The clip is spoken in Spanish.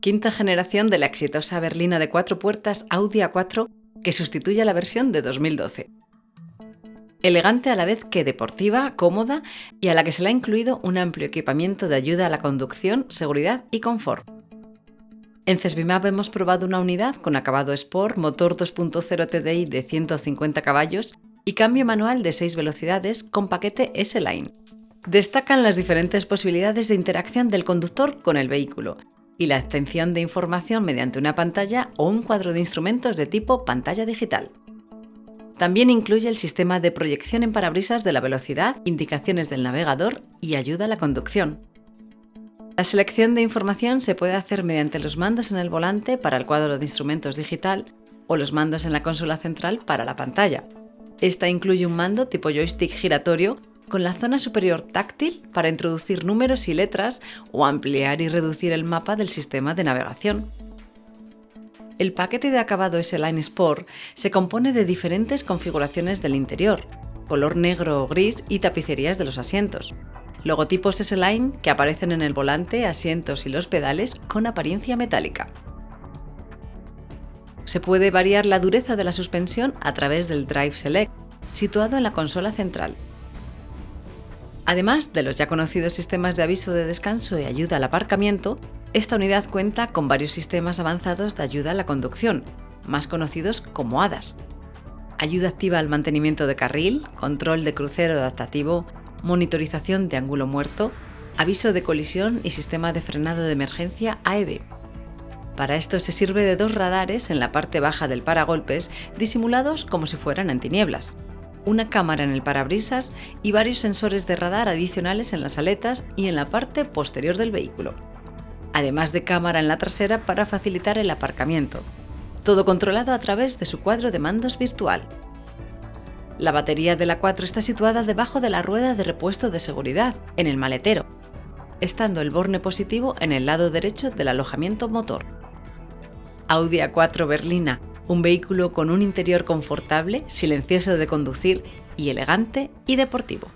Quinta generación de la exitosa berlina de cuatro puertas Audi A4 que sustituye a la versión de 2012. Elegante a la vez que deportiva, cómoda y a la que se le ha incluido un amplio equipamiento de ayuda a la conducción, seguridad y confort. En Cesbimap hemos probado una unidad con acabado Sport, motor 2.0 TDI de 150 caballos y cambio manual de 6 velocidades con paquete S-Line. Destacan las diferentes posibilidades de interacción del conductor con el vehículo y la extensión de información mediante una pantalla o un cuadro de instrumentos de tipo pantalla digital. También incluye el sistema de proyección en parabrisas de la velocidad, indicaciones del navegador y ayuda a la conducción. La selección de información se puede hacer mediante los mandos en el volante para el cuadro de instrumentos digital o los mandos en la consola central para la pantalla. Esta incluye un mando tipo joystick giratorio con la zona superior táctil para introducir números y letras o ampliar y reducir el mapa del sistema de navegación. El paquete de acabado S-Line Sport se compone de diferentes configuraciones del interior, color negro o gris y tapicerías de los asientos. Logotipos S-Line que aparecen en el volante, asientos y los pedales con apariencia metálica. Se puede variar la dureza de la suspensión a través del Drive Select, situado en la consola central, Además de los ya conocidos sistemas de aviso de descanso y ayuda al aparcamiento, esta unidad cuenta con varios sistemas avanzados de ayuda a la conducción, más conocidos como HADAS. Ayuda activa al mantenimiento de carril, control de crucero adaptativo, monitorización de ángulo muerto, aviso de colisión y sistema de frenado de emergencia AEB. Para esto se sirve de dos radares en la parte baja del paragolpes disimulados como si fueran antinieblas una cámara en el parabrisas y varios sensores de radar adicionales en las aletas y en la parte posterior del vehículo, además de cámara en la trasera para facilitar el aparcamiento, todo controlado a través de su cuadro de mandos virtual. La batería de la 4 está situada debajo de la rueda de repuesto de seguridad, en el maletero, estando el borne positivo en el lado derecho del alojamiento motor. Audi A4 Berlina un vehículo con un interior confortable, silencioso de conducir y elegante y deportivo.